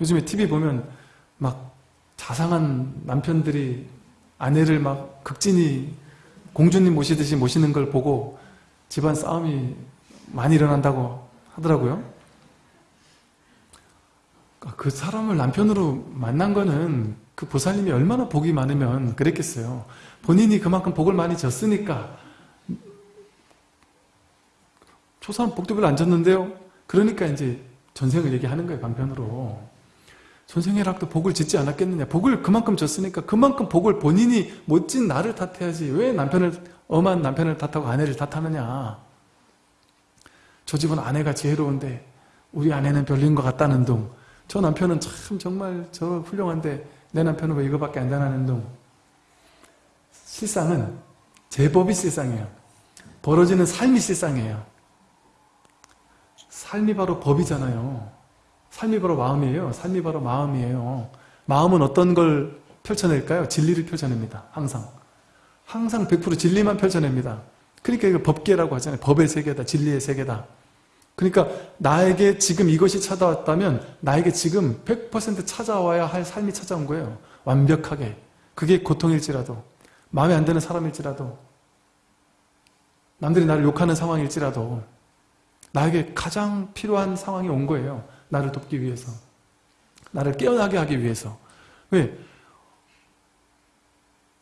요즘에 TV 보면 막 자상한 남편들이 아내를 막 극진히 공주님 모시듯이 모시는 걸 보고 집안 싸움이 많이 일어난다고 하더라고요. 그 사람을 남편으로 만난 거는 그 보살님이 얼마나 복이 많으면 그랬겠어요. 본인이 그만큼 복을 많이 졌으니까 초사는 복도 별로 안 졌는데요. 그러니까 이제 전생을 얘기하는 거예요. 방편으로. 전생애락도 복을 짓지 않았겠느냐. 복을 그만큼 졌으니까 그만큼 복을 본인이 못 진 나를 탓해야지. 왜 남편을 엄한 남편을 탓하고 아내를 탓하느냐. 저 집은 아내가 지혜로운데 우리 아내는 별로인 것 같다는 둥. 저 남편은 참 정말 저 훌륭한데 내 남편은 왜 이거밖에 안 되나는 둥. 실상은 제법이 실상이에요. 벌어지는 삶이 실상이에요. 삶이 바로 법이잖아요. 삶이 바로 마음이에요. 삶이 바로 마음이에요. 마음은 어떤 걸 펼쳐낼까요? 진리를 펼쳐냅니다. 항상. 항상 100% 진리만 펼쳐냅니다. 그러니까 이거 법계라고 하잖아요. 법의 세계다. 진리의 세계다. 그러니까 나에게 지금 이것이 찾아왔다면 나에게 지금 100% 찾아와야 할 삶이 찾아온 거예요. 완벽하게. 그게 고통일지라도 마음에 안 드는 사람일지라도 남들이 나를 욕하는 상황일지라도 나에게 가장 필요한 상황이 온 거예요. 나를 돕기 위해서. 나를 깨어나게 하기 위해서. 왜?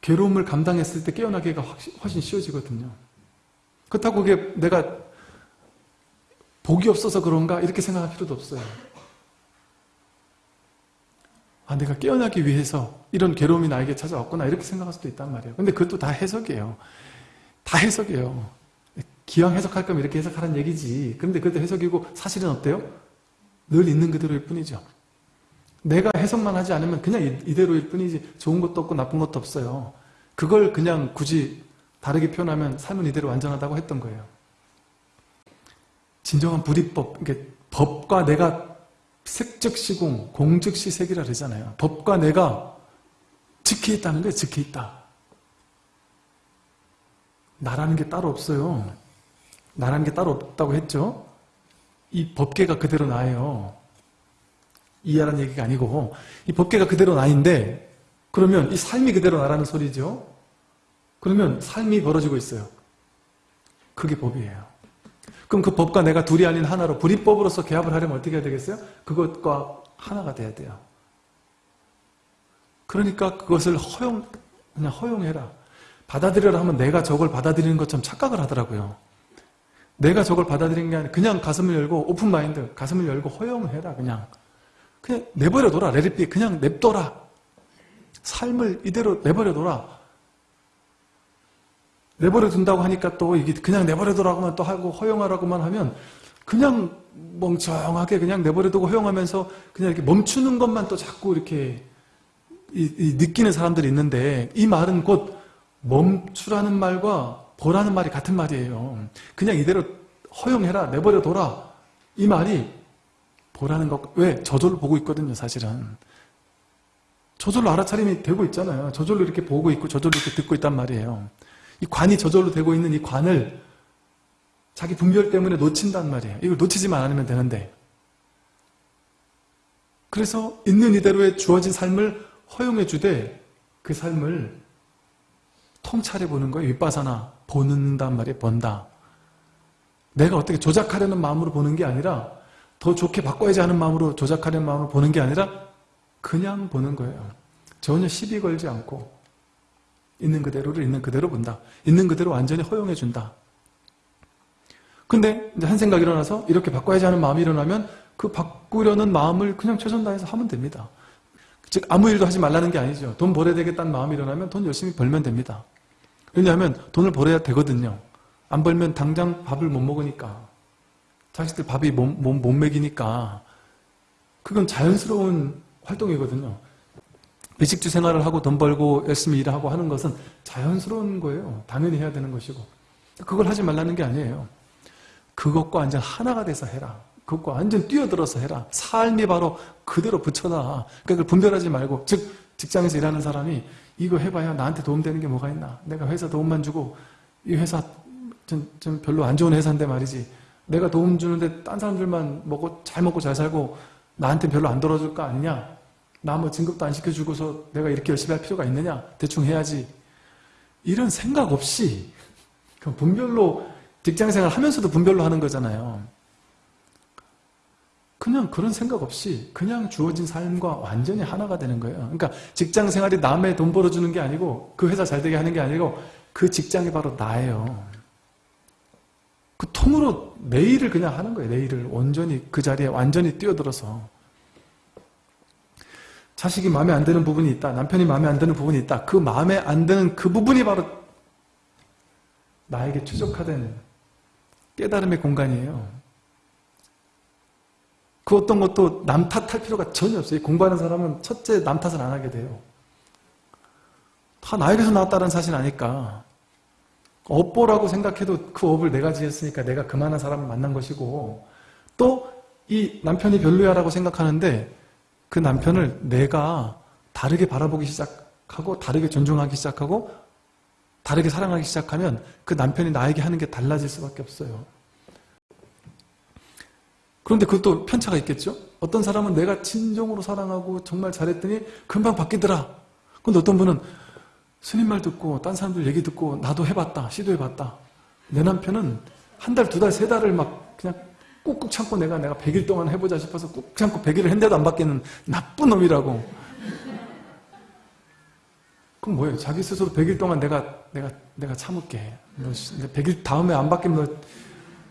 괴로움을 감당했을 때 깨어나기가 훨씬 쉬워지거든요. 그렇다고 그게 내가 복이 없어서 그런가 이렇게 생각할 필요도 없어요. 아 내가 깨어나기 위해서 이런 괴로움이 나에게 찾아왔구나 이렇게 생각할 수도 있단 말이에요. 근데 그것도 다 해석이에요. 다 해석이에요. 기왕 해석할 거면 이렇게 해석하라는 얘기지. 그런데 그것도 해석이고 사실은 어때요? 늘 있는 그대로일 뿐이죠. 내가 해석만 하지 않으면 그냥 이대로일 뿐이지 좋은 것도 없고 나쁜 것도 없어요. 그걸 그냥 굳이 다르게 표현하면 삶은 이대로 완전하다고 했던 거예요. 진정한 불이법, 이게 법과 내가 색즉시공, 공즉시색이라 그러잖아요. 법과 내가 즉해 있다는 거예요. 즉해 있다. 나라는 게 따로 없어요. 나라는 게 따로 없다고 했죠. 이 법계가 그대로 나예요. 이해하는 얘기가 아니고 이 법계가 그대로 나인데 그러면 이 삶이 그대로 나라는 소리죠. 그러면 삶이 벌어지고 있어요. 그게 법이에요. 그럼 그 법과 내가 둘이 아닌 하나로 불이법으로서 개합을 하려면 어떻게 해야 되겠어요? 그것과 하나가 돼야 돼요. 그러니까 그것을 허용, 그냥 허용해라. 받아들여라 하면 내가 저걸 받아들이는 것처럼 착각을 하더라고요. 내가 저걸 받아들이는 게 아니라 그냥 가슴을 열고 오픈 마인드, 가슴을 열고 허용해라 그냥. 그냥 내버려 둬라. 레리비 그냥 냅둬라. 삶을 이대로 내버려 둬라. 내버려 둔다고 하니까 또 이게 그냥 내버려 두라고만 또 하고 허용하라고만 하면 그냥 멍청하게 그냥 내버려 두고 허용하면서 그냥 이렇게 멈추는 것만 또 자꾸 이렇게 이, 이 느끼는 사람들이 있는데 이 말은 곧 멈추라는 말과 보라는 말이 같은 말이에요. 그냥 이대로 허용해라 내버려 둬라 이 말이 보라는 것 왜? 저절로 보고 있거든요 사실은. 저절로 알아차림이 되고 있잖아요. 저절로 이렇게 보고 있고 저절로 이렇게 듣고 있단 말이에요. 이 관이 저절로 되고 있는 이 관을 자기 분별 때문에 놓친단 말이에요. 이걸 놓치지만 않으면 되는데 그래서 있는 이대로의 주어진 삶을 허용해 주되 그 삶을 통찰해 보는 거예요. 윗바사나 보는단 말이에요. 본다. 내가 어떻게 조작하려는 마음으로 보는 게 아니라 더 좋게 바꿔야지 하는 마음으로 조작하려는 마음으로 보는 게 아니라 그냥 보는 거예요. 전혀 시비 걸지 않고 있는 그대로를 있는 그대로 본다. 있는 그대로 완전히 허용해 준다. 근데 한 생각이 일어나서 이렇게 바꿔야지 하는 마음이 일어나면 그 바꾸려는 마음을 그냥 최선 다해서 하면 됩니다. 즉 아무 일도 하지 말라는 게 아니죠. 돈 벌어야 되겠다는 마음이 일어나면 돈 열심히 벌면 됩니다. 왜냐하면 돈을 벌어야 되거든요. 안 벌면 당장 밥을 못 먹으니까 자식들 밥이 못, 못, 못 먹이니까 그건 자연스러운 활동이거든요. 배식주 생활을 하고 돈 벌고 열심히 일하고 하는 것은 자연스러운 거예요. 당연히 해야 되는 것이고. 그걸 하지 말라는 게 아니에요. 그것과 완전 하나가 돼서 해라. 그것과 완전 뛰어들어서 해라. 삶이 바로 그대로 붙여놔. 그러니까 그걸 분별하지 말고 즉 직장에서 일하는 사람이 이거 해봐야 나한테 도움되는 게 뭐가 있나. 내가 회사 도움만 주고 이 회사 좀, 좀 별로 안 좋은 회사인데 말이지. 내가 도움 주는데 딴 사람들만 먹고 잘 먹고 잘 살고 나한테 별로 안 돌아줄 거 아니냐? 나 뭐 진급도 안 시켜주고서 내가 이렇게 열심히 할 필요가 있느냐? 대충 해야지. 이런 생각 없이 분별로 직장생활 하면서도 분별로 하는 거잖아요. 그냥 그런 생각 없이 그냥 주어진 삶과 완전히 하나가 되는 거예요. 그러니까 직장 생활이 남의 돈 벌어주는 게 아니고 그 회사 잘 되게 하는 게 아니고 그 직장이 바로 나예요. 그 통으로 내 일을 그냥 하는 거예요. 내 일을 온전히 그 자리에 완전히 뛰어들어서 자식이 마음에 안 드는 부분이 있다. 남편이 마음에 안 드는 부분이 있다. 그 마음에 안 드는 그 부분이 바로 나에게 최적화된 깨달음의 공간이에요. 그 어떤 것도 남 탓할 필요가 전혀 없어요. 공부하는 사람은 첫째 남 탓을 안 하게 돼요. 다 나에게서 나왔다는 사실 아니까. 업보라고 생각해도 그 업을 내가 지었으니까 내가 그만한 사람을 만난 것이고 또 이 남편이 별로야 라고 생각하는데 그 남편을 내가 다르게 바라보기 시작하고 다르게 존중하기 시작하고 다르게 사랑하기 시작하면 그 남편이 나에게 하는 게 달라질 수밖에 없어요. 그런데 그것도 편차가 있겠죠? 어떤 사람은 내가 진정으로 사랑하고 정말 잘했더니 금방 바뀌더라. 근데 어떤 분은 스님 말 듣고 딴 사람들 얘기 듣고 나도 해봤다. 시도해봤다. 내 남편은 한 달, 두 달, 세 달을 막 그냥 꾹꾹 참고 내가 내가 100일 동안 해보자 싶어서 꾹 참고 100일을 했는데도 안 바뀌는 나쁜 놈이라고. 그럼 뭐예요? 자기 스스로 100일 동안 내가 내가 내가 참을게. 너 100일 다음에 안 바뀌면 너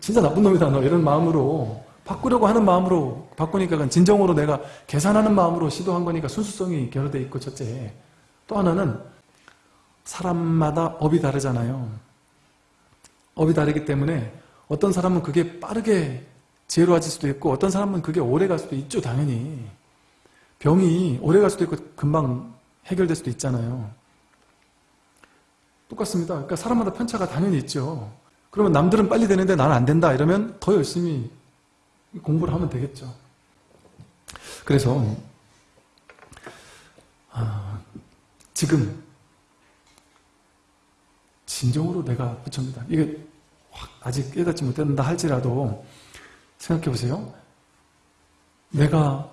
진짜 나쁜 놈이다. 너 이런 마음으로 바꾸려고 하는 마음으로 바꾸니까 진정으로 내가 계산하는 마음으로 시도한 거니까 순수성이 결여돼 있고 첫째. 또 하나는 사람마다 업이 다르잖아요. 업이 다르기 때문에 어떤 사람은 그게 빠르게 지혜로워질 수도 있고 어떤 사람은 그게 오래 갈 수도 있죠 당연히 병이 오래 갈 수도 있고 금방 해결될 수도 있잖아요 똑같습니다 그러니까 사람마다 편차가 당연히 있죠 그러면 남들은 빨리 되는데 나는 안 된다 이러면 더 열심히 공부를 하면 되겠죠 그래서 아, 지금 진정으로 내가 부처입니다 이게 아직 깨닫지 못한다 할지라도 생각해 보세요. 내가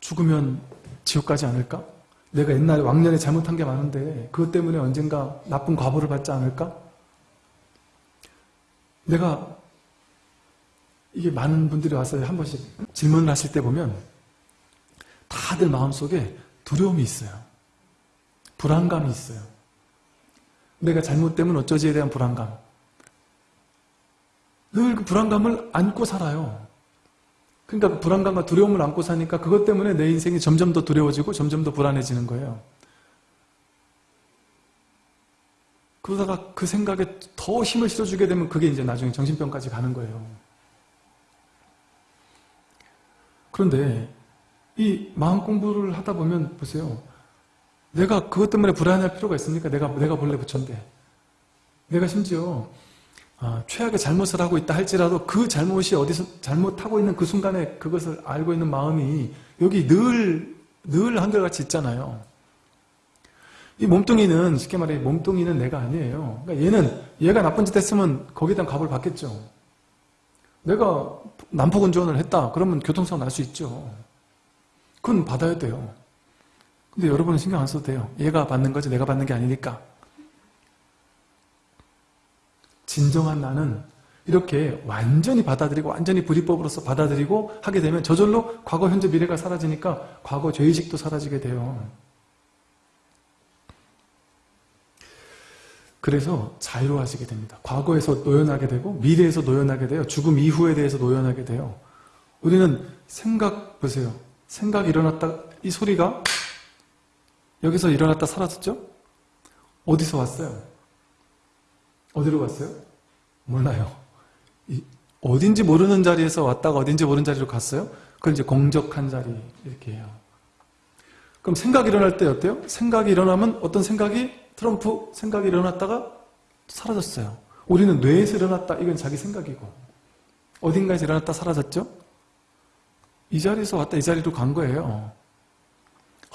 죽으면 지옥 가지 않을까? 내가 옛날에 왕년에 잘못한 게 많은데 그것 때문에 언젠가 나쁜 과보를 받지 않을까? 내가 이게 많은 분들이 와서 한 번씩 질문을 하실 때 보면 다들 마음속에 두려움이 있어요. 불안감이 있어요. 내가 잘못되면 어쩌지에 대한 불안감. 늘 그 불안감을 안고 살아요. 그러니까 그 불안감과 두려움을 안고 사니까 그것 때문에 내 인생이 점점 더 두려워지고 점점 더 불안해지는 거예요. 그러다가 그 생각에 더 힘을 실어주게 되면 그게 이제 나중에 정신병까지 가는 거예요. 그런데 이 마음 공부를 하다 보면 보세요. 내가 그것 때문에 불안할 필요가 있습니까? 내가 내가 본래 부처인데. 내가 심지어 아, 최악의 잘못을 하고 있다 할지라도 그 잘못이 어디서 잘못하고 있는 그 순간에 그것을 알고 있는 마음이 여기 늘, 늘 한결같이 있잖아요. 이 몸뚱이는 쉽게 말해 몸뚱이는 내가 아니에요. 그러니까 얘는 얘가 나쁜 짓 했으면 거기에 대한 값을 받겠죠. 내가 난폭 운전을 했다. 그러면 교통사고 날 수 있죠. 그건 받아야 돼요. 근데 여러분은 신경 안 써도 돼요. 얘가 받는 거지 내가 받는 게 아니니까. 진정한 나는 이렇게 완전히 받아들이고 완전히 불이법으로서 받아들이고 하게 되면 저절로 과거, 현재, 미래가 사라지니까 과거 죄의식도 사라지게 돼요. 그래서 자유로워지게 됩니다. 과거에서 노연하게 되고 미래에서 노연하게 돼요. 죽음 이후에 대해서 노연하게 돼요. 우리는 생각 보세요. 생각이 일어났다 이 소리가 여기서 일어났다 사라졌죠? 어디서 왔어요? 어디로 갔어요? 몰라요. 어딘지 모르는 자리에서 왔다가 어딘지 모르는 자리로 갔어요? 그걸 이제 공적한 자리 이렇게 해요. 그럼 생각이 일어날 때 어때요? 생각이 일어나면 어떤 생각이 트럼프 생각이 일어났다가 사라졌어요. 우리는 뇌에서 일어났다 이건 자기 생각이고 어딘가에서 일어났다 사라졌죠? 이 자리에서 왔다 이 자리로 간 거예요.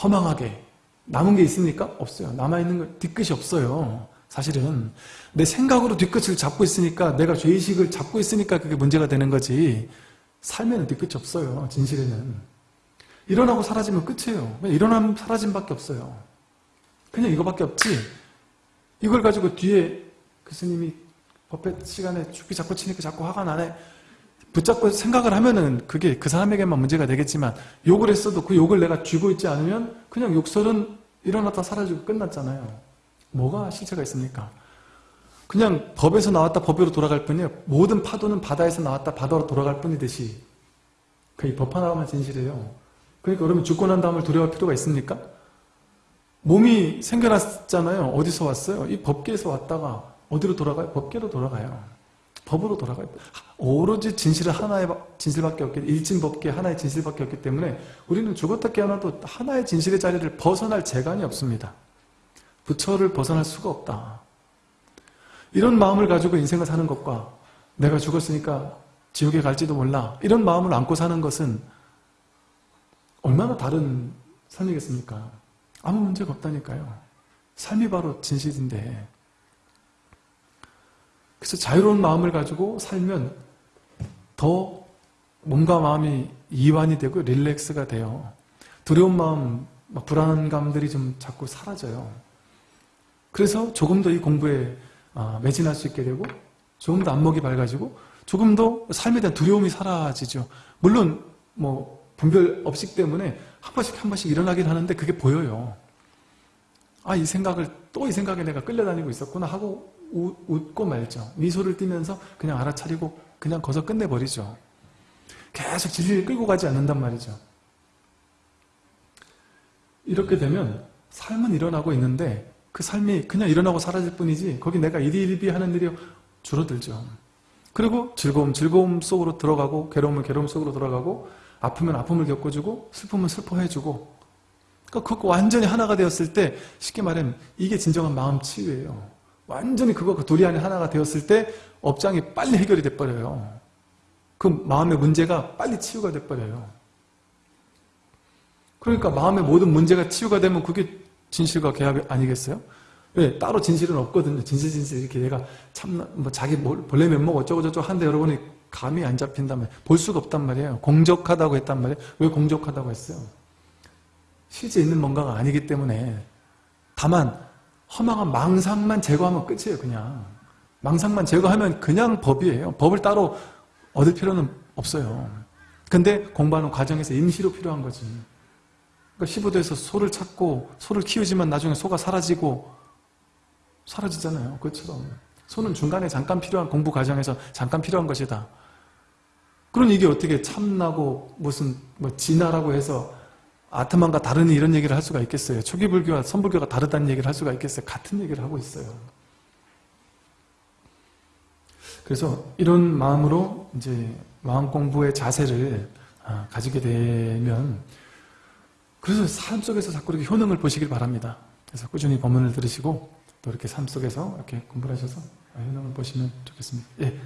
허망하게 남은 게 있습니까? 없어요. 남아있는 거 뒤끝이 없어요. 사실은 내 생각으로 뒤끝을 잡고 있으니까 내가 죄의식을 잡고 있으니까 그게 문제가 되는 거지 삶에는 뒤끝이 없어요. 진실에는. 일어나고 사라지면 끝이에요. 일어나면 사라짐 밖에 없어요. 그냥 이거밖에 없지. 이걸 가지고 뒤에 교수님이 법회 시간에 죽기 자꾸 치니까 자꾸 화가 나네. 붙잡고 생각을 하면은 그게 그 사람에게만 문제가 되겠지만 욕을 했어도 그 욕을 내가 쥐고 있지 않으면 그냥 욕설은 일어났다 사라지고 끝났잖아요. 뭐가 실체가 있습니까? 그냥 법에서 나왔다 법으로 돌아갈 뿐이에요. 모든 파도는 바다에서 나왔다 바다로 돌아갈 뿐이듯이 그법 하나만 진실이에요. 그러니까 그러면 죽고 난 다음을 두려워할 필요가 있습니까? 몸이 생겨났잖아요. 어디서 왔어요? 이 법계에서 왔다가 어디로 돌아가요? 법계로 돌아가요. 법으로 돌아가요. 오로지 진실은 하나의 진실밖에 없기 일진법계 하나의 진실밖에 없기 때문에 우리는 죽었다 깨어나도 하나의 진실의 자리를 벗어날 재간이 없습니다. 부처를 벗어날 수가 없다. 이런 마음을 가지고 인생을 사는 것과 내가 죽었으니까 지옥에 갈지도 몰라 이런 마음을 안고 사는 것은 얼마나 다른 삶이겠습니까? 아무 문제가 없다니까요. 삶이 바로 진실인데 그래서 자유로운 마음을 가지고 살면 더 몸과 마음이 이완이 되고 릴렉스가 돼요. 두려운 마음, 막 불안감들이 좀 자꾸 사라져요. 그래서 조금 더 이 공부에 아, 매진할 수 있게 되고 조금 더 안목이 밝아지고 조금 더 삶에 대한 두려움이 사라지죠. 물론 뭐 분별 업식 때문에 한 번씩 한 번씩 일어나긴 하는데 그게 보여요. 아 이 생각을 또 이 생각에 내가 끌려다니고 있었구나 하고 우, 웃고 말죠. 미소를 띠면서 그냥 알아차리고 그냥 거서 끝내버리죠. 계속 진리를 끌고 가지 않는단 말이죠. 이렇게 되면 삶은 일어나고 있는데 그 삶이 그냥 일어나고 사라질 뿐이지 거기 내가 일희일비 하는 일이 줄어들죠. 그리고 즐거움 즐거움 속으로 들어가고 괴로움은 괴로움 속으로 들어가고 아프면 아픔을 겪어주고 슬픔은 슬퍼해주고 그러니까 그거 완전히 하나가 되었을 때 쉽게 말하면 이게 진정한 마음 치유예요. 완전히 그거가 둘이 안에 하나가 되었을 때 업장이 빨리 해결이 돼버려요. 그 마음의 문제가 빨리 치유가 돼버려요. 그러니까 마음의 모든 문제가 치유가 되면 그게 진실과 개합이 아니겠어요? 왜? 따로 진실은 없거든요. 진실 진실 이렇게 얘가 참 뭐 자기 본래 면목 어쩌고저쩌고 하는데 여러분이 감이 안 잡힌단 말이에요. 볼 수가 없단 말이에요. 공적하다고 했단 말이에요. 왜 공적하다고 했어요? 실제 있는 뭔가가 아니기 때문에 다만 허망한 망상만 제거하면 끝이에요. 그냥 망상만 제거하면 그냥 법이에요. 법을 따로 얻을 필요는 없어요. 근데 공부하는 과정에서 임시로 필요한 거지. 그러니까 15도에서 소를 찾고 소를 키우지만 나중에 소가 사라지고 사라지잖아요. 그것처럼 소는 중간에 잠깐 필요한 공부 과정에서 잠깐 필요한 것이다. 그런 이게 어떻게 참나고 무슨 뭐 진화라고 해서 아트만과 다른 이런 얘기를 할 수가 있겠어요. 초기 불교와 선불교가 다르다는 얘기를 할 수가 있겠어요. 같은 얘기를 하고 있어요. 그래서 이런 마음으로 이제 마음 공부의 자세를 아, 가지게 되면 그래서 삶 속에서 자꾸 이렇게 효능을 보시길 바랍니다. 그래서 꾸준히 법문을 들으시고 또 이렇게 삶 속에서 이렇게 공부를 하셔서 효능을 보시면 좋겠습니다. 예.